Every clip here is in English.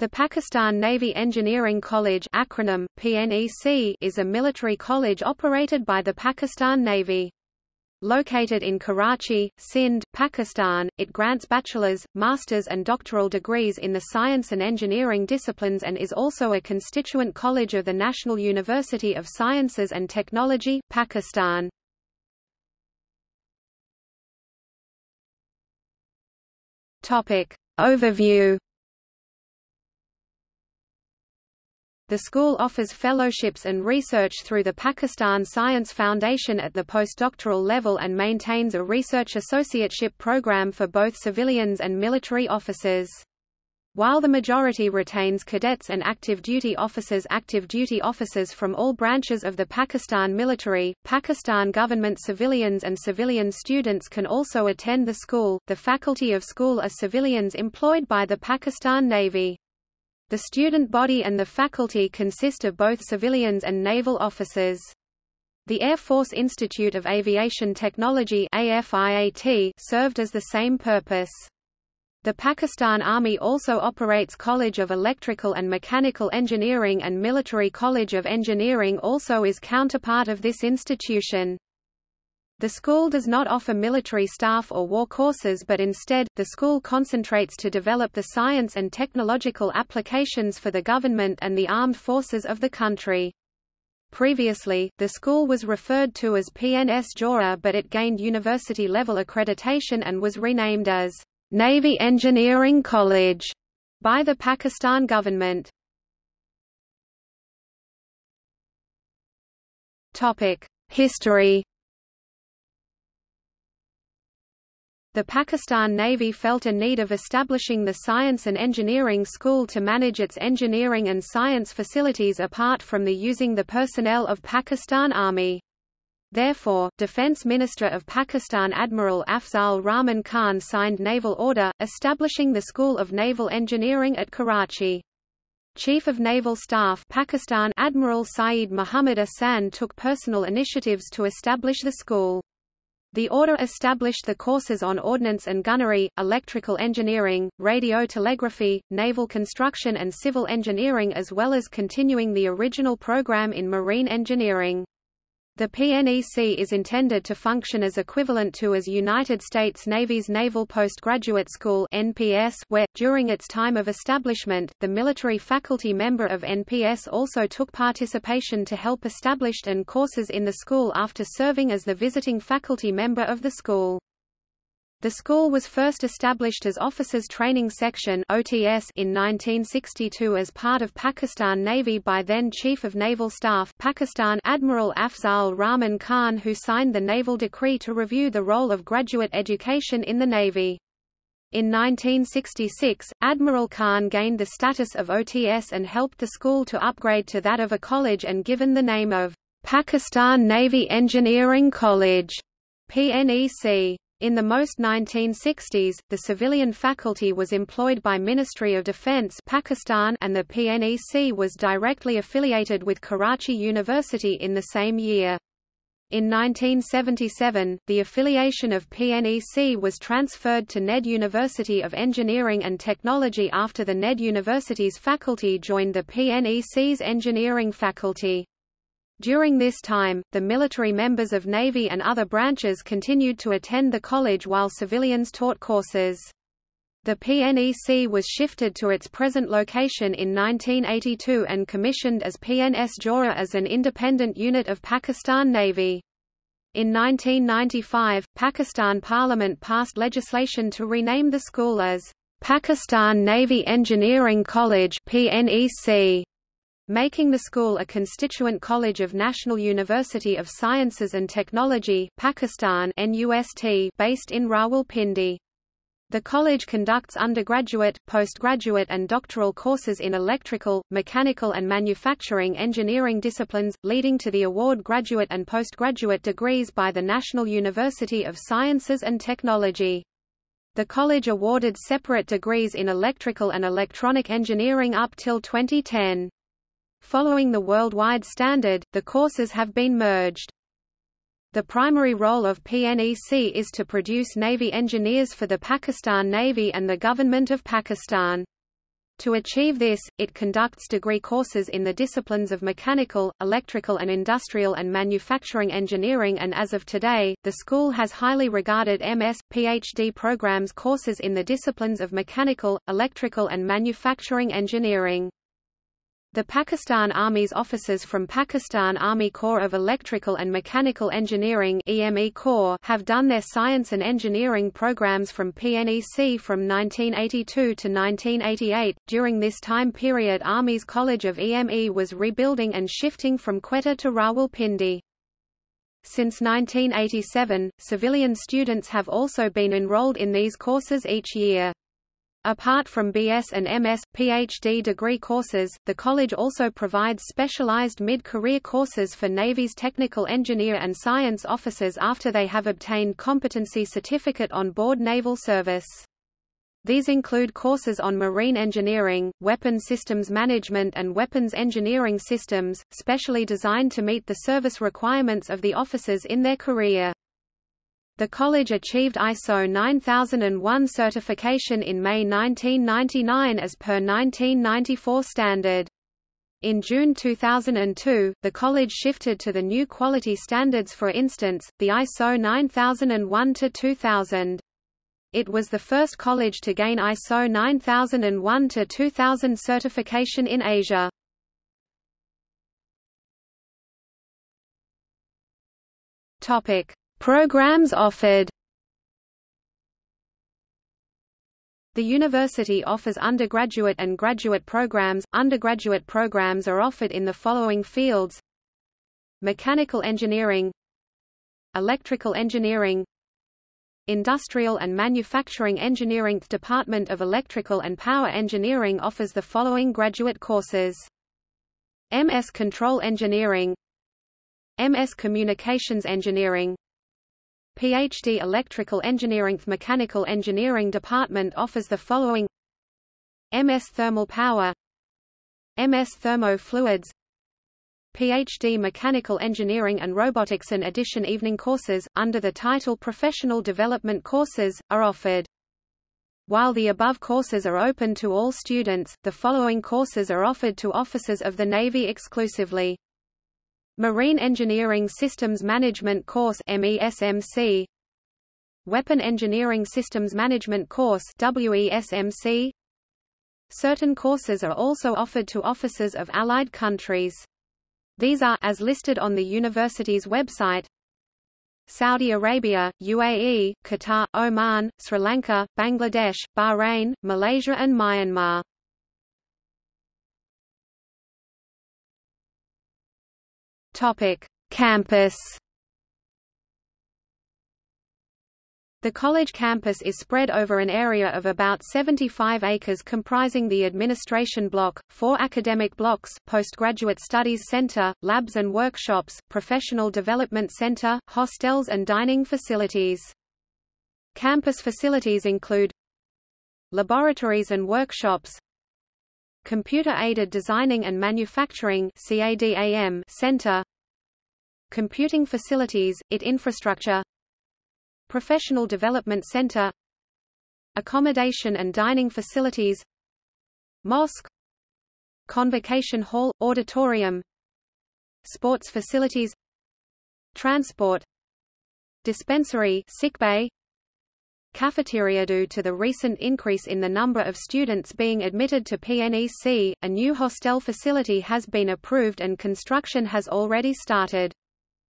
The Pakistan Navy Engineering College acronym, PNEC, is a military college operated by the Pakistan Navy. Located in Karachi, Sindh, Pakistan, it grants bachelor's, master's and doctoral degrees in the science and engineering disciplines and is also a constituent college of the National University of Sciences and Technology, Pakistan. Topic. Overview The school offers fellowships and research through the Pakistan Science Foundation at the postdoctoral level and maintains a research associateship program for both civilians and military officers. While the majority retains cadets and active duty officers active duty officers from all branches of the Pakistan military, Pakistan government civilians and civilian students can also attend the school. The faculty of school are civilians employed by the Pakistan Navy. The student body and the faculty consist of both civilians and naval officers. The Air Force Institute of Aviation Technology AFIAT served as the same purpose. The Pakistan Army also operates College of Electrical and Mechanical Engineering and Military College of Engineering also is counterpart of this institution. The school does not offer military staff or war courses but instead, the school concentrates to develop the science and technological applications for the government and the armed forces of the country. Previously, the school was referred to as PNS Jauhar but it gained university-level accreditation and was renamed as Navy Engineering College by the Pakistan government. History The Pakistan Navy felt a need of establishing the Science and Engineering School to manage its engineering and science facilities apart from the using the personnel of Pakistan Army. Therefore, Defence Minister of Pakistan Admiral Afzal Rahman Khan signed naval order, establishing the School of Naval Engineering at Karachi. Chief of Naval Staff Pakistan Admiral Syed Muhammad Ahsan took personal initiatives to establish the school. The order established the courses on ordnance and gunnery, electrical engineering, radio telegraphy, naval construction and civil engineering as well as continuing the original program in marine engineering. The PNEC is intended to function as equivalent to as United States Navy's Naval Postgraduate School NPS, where, during its time of establishment, the military faculty member of NPS also took participation to help established and courses in the school after serving as the visiting faculty member of the school. The school was first established as Officers Training Section (OTS) in 1962 as part of Pakistan Navy by then Chief of Naval Staff Pakistan Admiral Afzal Rahman Khan who signed the naval decree to review the role of graduate education in the Navy. In 1966, Admiral Khan gained the status of OTS and helped the school to upgrade to that of a college and given the name of Pakistan Navy Engineering College PNEC. In the most 1960s, the civilian faculty was employed by Ministry of Defense Pakistan and the PNEC was directly affiliated with Karachi University in the same year. In 1977, the affiliation of PNEC was transferred to NED University of Engineering and Technology after the NED University's faculty joined the PNEC's engineering faculty. During this time, the military members of Navy and other branches continued to attend the college while civilians taught courses. The PNEC was shifted to its present location in 1982 and commissioned as PNS Jauhar as an independent unit of Pakistan Navy. In 1995, Pakistan Parliament passed legislation to rename the school as Pakistan Navy Engineering College PNEC making the school a constituent college of National University of Sciences and Technology Pakistan NUST based in Rawalpindi. The college conducts undergraduate, postgraduate and doctoral courses in electrical, mechanical and manufacturing engineering disciplines, leading to the award graduate and postgraduate degrees by the National University of Sciences and Technology. The college awarded separate degrees in electrical and electronic engineering up till 2010. Following the worldwide standard, the courses have been merged. The primary role of PNEC is to produce Navy engineers for the Pakistan Navy and the Government of Pakistan. To achieve this, it conducts degree courses in the disciplines of mechanical, electrical and industrial and manufacturing engineering and as of today, the school has highly regarded MS, PhD programs courses in the disciplines of mechanical, electrical and manufacturing engineering. The Pakistan Army's officers from Pakistan Army Corps of Electrical and Mechanical Engineering EME Corps have done their science and engineering programs from PNEC from 1982 to 1988. During this time period Army's College of EME was rebuilding and shifting from Quetta to Rawalpindi. Since 1987, civilian students have also been enrolled in these courses each year. Apart from BS and MS, PhD degree courses, the college also provides specialized mid-career courses for Navy's technical engineer and science officers after they have obtained competency certificate on board naval service. These include courses on marine engineering, weapon systems management and weapons engineering systems, specially designed to meet the service requirements of the officers in their career. The college achieved ISO 9001 certification in May 1999 as per 1994 standard. In June 2002, the college shifted to the new quality standards for instance, the ISO 9001-2000. It was the first college to gain ISO 9001-2000 certification in Asia. Topic: Programs offered. The university offers undergraduate and graduate programs. Undergraduate programs are offered in the following fields: Mechanical engineering, Electrical engineering, Industrial and Manufacturing Engineering. The Department of Electrical and Power Engineering offers the following graduate courses: MS Control Engineering, MS Communications Engineering, PhD Electrical Engineering Mechanical Engineering Department offers the following MS Thermal Power MS Thermo Fluids PhD Mechanical Engineering and Robotics and addition evening courses, under the title Professional Development Courses, are offered. While the above courses are open to all students, the following courses are offered to officers of the Navy exclusively. Marine Engineering Systems Management Course MESMC Weapon Engineering Systems Management Course WESMC Certain courses are also offered to officers of allied countries. These are as listed on the university's website Saudi Arabia, UAE, Qatar, Oman, Sri Lanka, Bangladesh, Bahrain, Malaysia and Myanmar. Topic: Campus. The college campus is spread over an area of about 75 acres comprising the administration block, four academic blocks, postgraduate studies center, labs and workshops, professional development center, hostels and dining facilities. Campus facilities include laboratories and workshops, Computer-Aided Designing and Manufacturing Center. Computing Facilities, IT Infrastructure. Professional Development Center. Accommodation and Dining Facilities. Mosque. Convocation Hall, Auditorium. Sports Facilities. Transport. Dispensary sickbay, cafeteria due to the recent increase in the number of students being admitted to PNEC, a new hostel facility has been approved and construction has already started.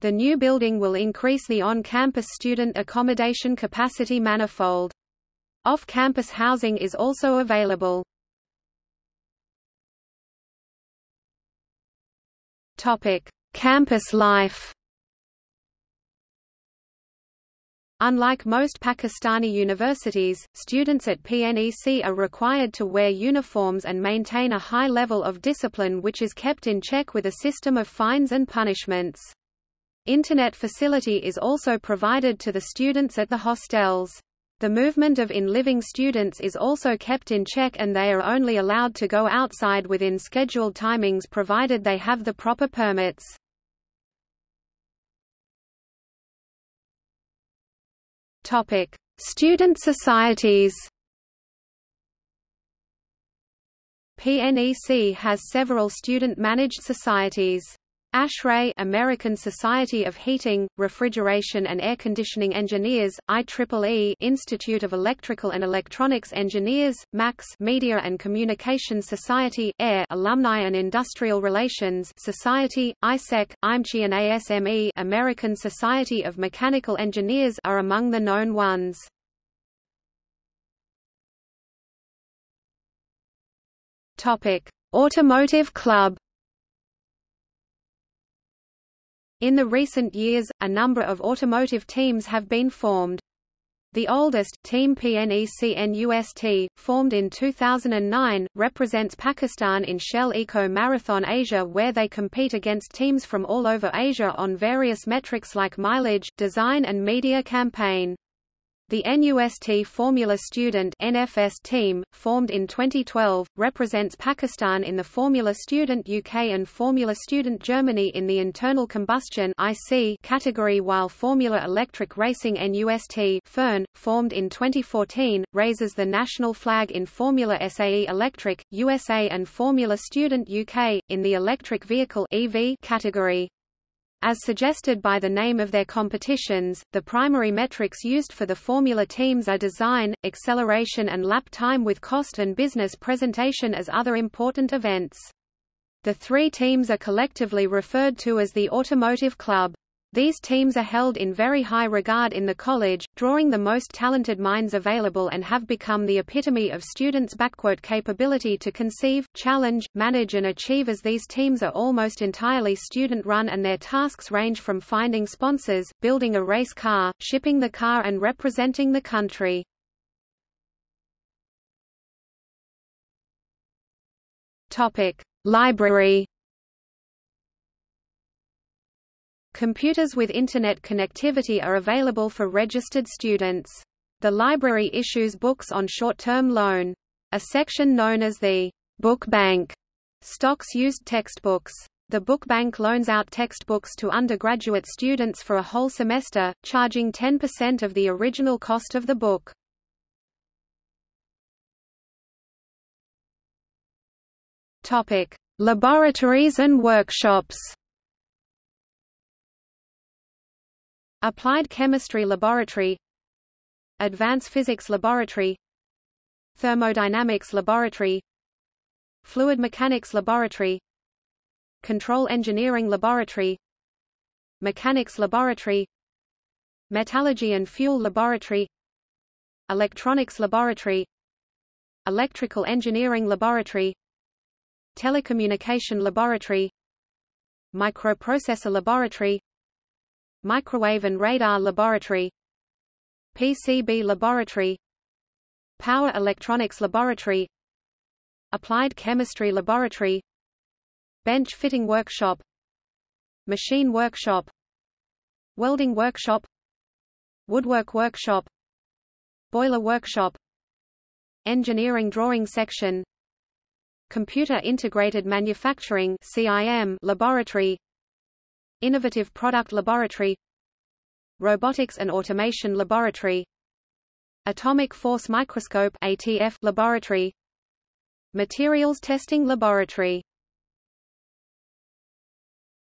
The new building will increase the on-campus student accommodation capacity manifold. Off-campus housing is also available. Topic: Campus life. Unlike most Pakistani universities, students at PNEC are required to wear uniforms and maintain a high level of discipline which is kept in check with a system of fines and punishments. Internet facility is also provided to the students at the hostels. The movement of in-living students is also kept in check and they are only allowed to go outside within scheduled timings provided they have the proper permits. Topic: Student societies. PNEC has several student-managed societies. ASHRAE American Society of Heating, Refrigeration and Air Conditioning Engineers, IEEE Institute of Electrical and Electronics Engineers, MAX Media and Communication Society, AIR Alumni and Industrial Relations Society, ISEC, IMCHI and ASME American Society of Mechanical Engineers are among the known ones. Automotive Club In the recent years, a number of automotive teams have been formed. The oldest, Team PNEC-NUST, formed in 2009, represents Pakistan in Shell Eco Marathon Asia where they compete against teams from all over Asia on various metrics like mileage, design and media campaign. The NUST Formula Student NFS team, formed in 2012, represents Pakistan in the Formula Student UK and Formula Student Germany in the internal combustion IC category while Formula Electric Racing NUST FERN, formed in 2014, raises the national flag in Formula SAE Electric, USA and Formula Student UK, in the electric vehicle EV category. As suggested by the name of their competitions, the primary metrics used for the Formula teams are design, acceleration and lap time with cost and business presentation as other important events. The three teams are collectively referred to as the Automotive Club. These teams are held in very high regard in the college, drawing the most talented minds available and have become the epitome of students' capability to conceive, challenge, manage and achieve as these teams are almost entirely student-run and their tasks range from finding sponsors, building a race car, shipping the car and representing the country. Library Computers with Internet connectivity are available for registered students. The library issues books on short-term loan. A section known as the Book Bank stocks used textbooks. The book bank loans out textbooks to undergraduate students for a whole semester, charging 10% of the original cost of the book. Topic: Laboratories and workshops. Applied Chemistry Laboratory Advanced Physics Laboratory Thermodynamics Laboratory Fluid Mechanics Laboratory Control Engineering Laboratory Mechanics Laboratory Metallurgy and Fuel Laboratory Electronics Laboratory Electrical Engineering Laboratory Telecommunication Laboratory Microprocessor Laboratory Microwave and Radar Laboratory PCB Laboratory Power Electronics Laboratory Applied Chemistry Laboratory Bench Fitting Workshop Machine Workshop Welding Workshop Woodwork Workshop Boiler Workshop Engineering Drawing Section Computer Integrated Manufacturing CIM Laboratory Innovative Product Laboratory Robotics and Automation Laboratory Atomic Force Microscope ATF Laboratory Materials Testing Laboratory